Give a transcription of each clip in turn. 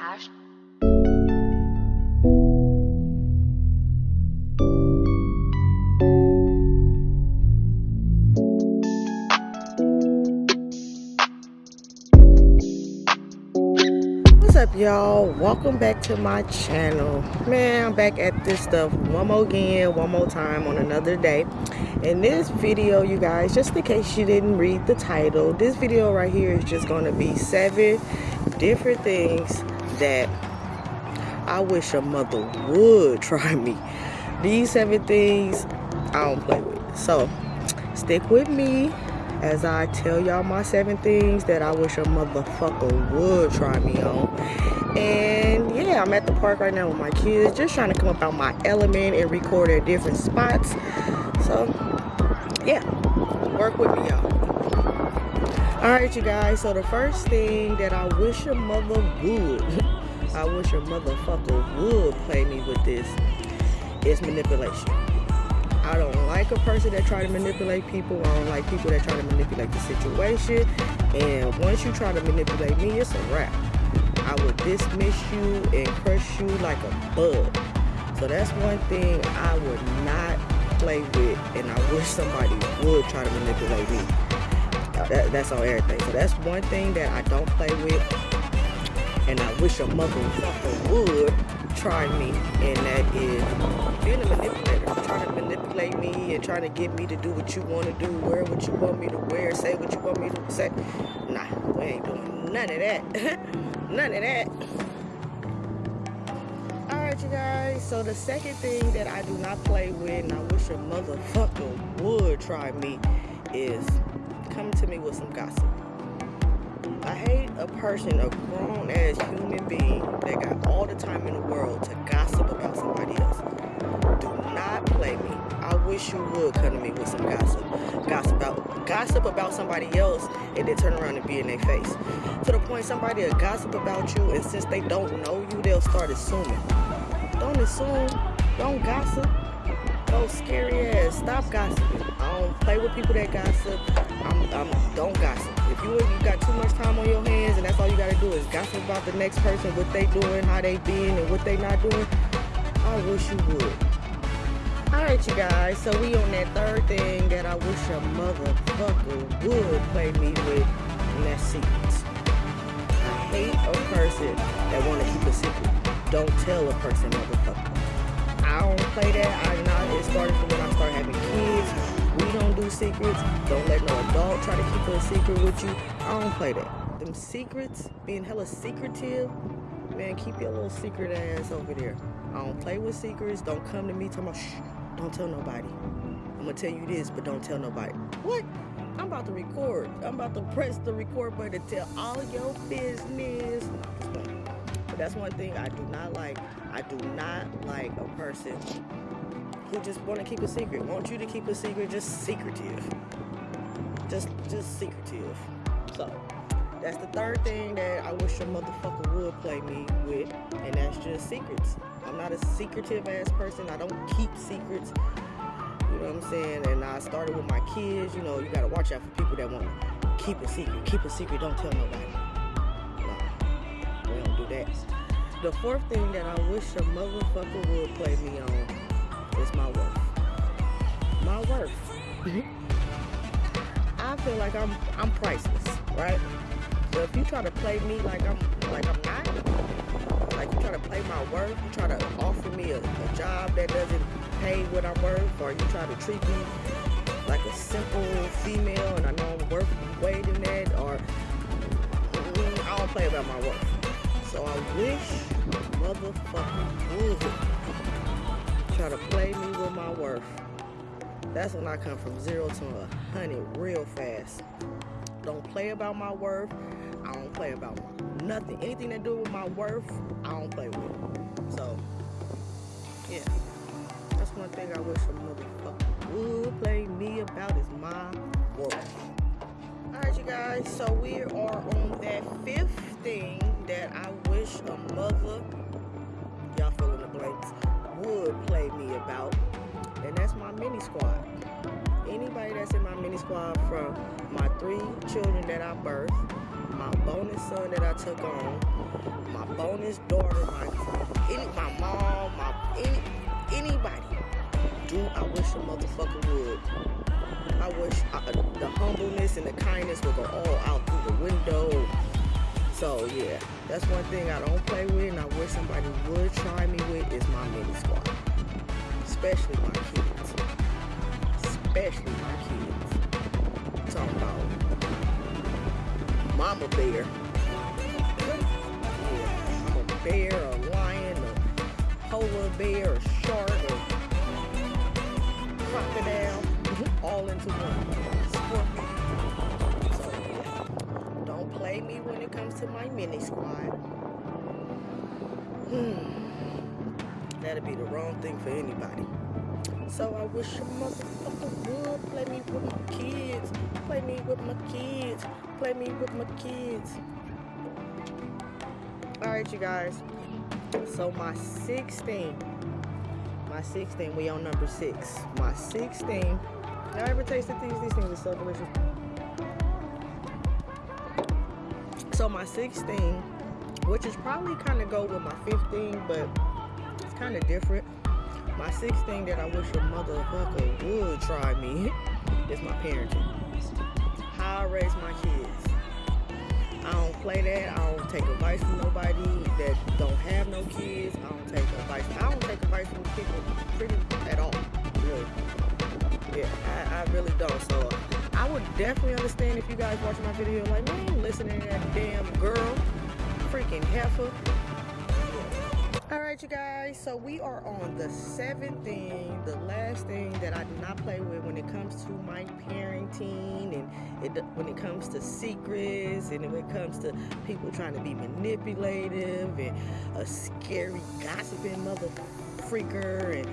Ash. What's up y'all? Welcome back to my channel. Man, I'm back at this stuff one more again, one more time on another day. In this video, you guys, just in case you didn't read the title, this video right here is just going to be seven different things that I wish a mother would try me. These seven things I don't play with. So, stick with me as I tell y'all my seven things that I wish a motherfucker would try me on. And yeah, I'm at the park right now with my kids, just trying to come up out my element and record at different spots. So yeah, work with me, y'all. All right, you guys. So the first thing that I wish a mother would, I wish a motherfucker would play me with this is manipulation. I don't like a person that try to manipulate people. I don't like people that try to manipulate the situation. And once you try to manipulate me, it's a wrap. I will dismiss you and crush you like a bug. So that's one thing I would not play with, and I wish somebody would try to manipulate me. That, that's on everything. So that's one thing that I don't play with, and I wish a motherfucker would try me, and that is being a manipulator. Trying to manipulate me and trying to get me to do what you want to do, wear what you want me to wear, say what you want me to say. Nah, we ain't doing none of that. none of that. Alright, you guys. So the second thing that I do not play with, and I wish a motherfucker would try me, is come to me with some gossip. I hate a person, a grown ass human being that got all the time in the world to gossip about somebody else. Do not play me. I wish you would come to me with some gossip. Gossip about gossip about somebody else and then turn around and be in their face. To the point somebody will gossip about you and since they don't know you, they'll start assuming. Don't assume. Don't gossip. Those scary ass. Stop gossiping. I don't play with people that gossip. I'm, I'm don't gossip. If you you got too much time on your hands and that's all you gotta do is gossip about the next person, what they doing, how they being, and what they not doing, I wish you would. Alright you guys, so we on that third thing that I wish a motherfucker would play me with, and that's secrets. I hate a person that wanna keep a secret. Don't tell a person, motherfucker. I don't play that. I not. It started from when I started having kids. We don't do secrets. Don't let no adult try to keep a secret with you. I don't play that. Them secrets, being hella secretive, man, keep your little secret ass over there. I don't play with secrets. Don't come to me talking about shh. Don't tell nobody. I'm gonna tell you this, but don't tell nobody. What? I'm about to record. I'm about to press the record button to tell all your business. That's one thing I do not like. I do not like a person who just want to keep a secret. Want you to keep a secret, just secretive. Just, just secretive. So, that's the third thing that I wish your motherfucker would play me with, and that's just secrets. I'm not a secretive ass person. I don't keep secrets. You know what I'm saying? And I started with my kids. You know, you gotta watch out for people that want to keep a secret. Keep a secret. Don't tell nobody. That. The fourth thing that I wish a motherfucker would play me on is my worth. My worth. Mm-hmm. I feel like I'm I'm priceless, right? So if you try to play me like I'm like I'm not, like you try to play my worth, you try to offer me a, a job that doesn't pay what I'm worth, or you try to treat me like a simple female and I know I'm worth way than that, or I don't play about my worth. So I wish motherfucker would try to play me with my worth. That's when I come from zero to a hundred real fast. Don't play about my worth. I don't play about nothing. Anything to do with my worth, I don't play with. So, yeah. That's one thing I wish a motherfucker would play me about is my worth. Alright, you guys. So that's in my mini squad from my three children that I birthed, my bonus son that I took on, my bonus daughter, my any, my mom, my any anybody. Do I wish a motherfucker would. I wish I, the humbleness and the kindness would go all out through the window. So yeah, that's one thing I don't play with, and I wish somebody would try me with is my mini squad, especially my kids, especially my kids. Talking about mama bear. Yeah, I'm a bear, a lion, a polar bear, a shark, a crocodile, all into one. Scorpion. So yeah, don't play me when it comes to my mini squad. Hmm. That'd be the wrong thing for anybody. So I wish a motherfucker would play me with my kids. Play me with my kids. Play me with my kids. Alright, you guys. So my 16. My 16, we on number six. My 16. Y'all ever tasted these? These things are so delicious. So my 16, which is probably kind of go with my 15, but it's kind of different. My sixth thing that I wish a motherfucker would try me is my parenting. How I raise my kids. I don't play that. I don't take advice from nobody that don't have no kids. I don't take advice. I don't take advice from people pretty at all. Really. Yeah, I, I really don't. So I would definitely understand if you guys watching my video like, man, listening to that damn girl, freaking heifer. All right, you guys. So we are on the seventh thing, the last thing that I do not play with when it comes to my parenting, and it, when it comes to secrets, and when it comes to people trying to be manipulative and a scary gossiping mother freaker, and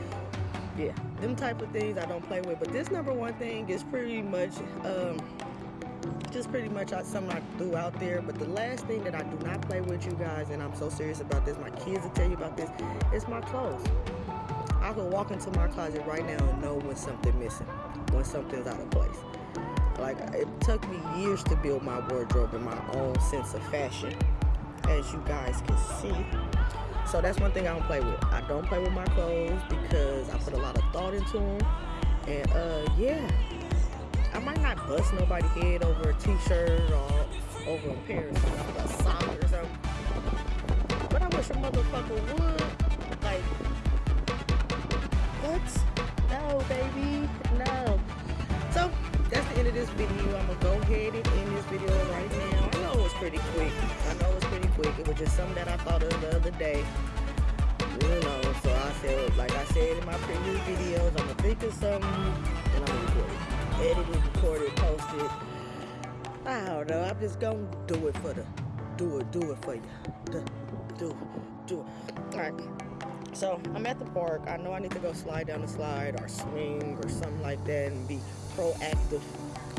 yeah, them type of things I don't play with. But this number one thing is pretty much. Um, just pretty much something I threw out there. But the last thing that I do not play with you guys, and I'm so serious about this, my kids will tell you about this, is my clothes. I can walk into my closet right now and know when something's missing, when something's out of place. Like it took me years to build my wardrobe and my own sense of fashion, as you guys can see. So that's one thing I don't play with. I don't play with my clothes because I put a lot of thought into them. And uh, yeah, I might not bust nobody's head over a t-shirt or over a pair of a sock or something. But I wish a motherfucker would. Like, what? No, baby. No. So, that's the end of this video. I'm going to go ahead and end this video right now. I know it was pretty quick. I know it was pretty quick. It was just something that I thought of the other day. You know, so I said, like I said in my previous videos, I'm going to think of something and I'm going to record it edited, recorded, posted. I don't know. I'm just gonna do it for the, do it, do it for you. Do, do, do it. All right. So I'm at the park. I know I need to go slide down the slide or swing or something like that and be proactive.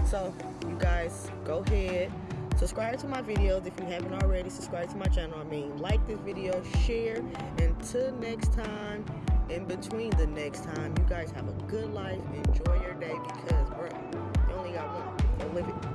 So you guys go ahead. Subscribe to my videos if you haven't already. Subscribe to my channel. I mean, like this video, share. Until next time, in between the next time, you guys have a good life. Enjoy your day because, bro,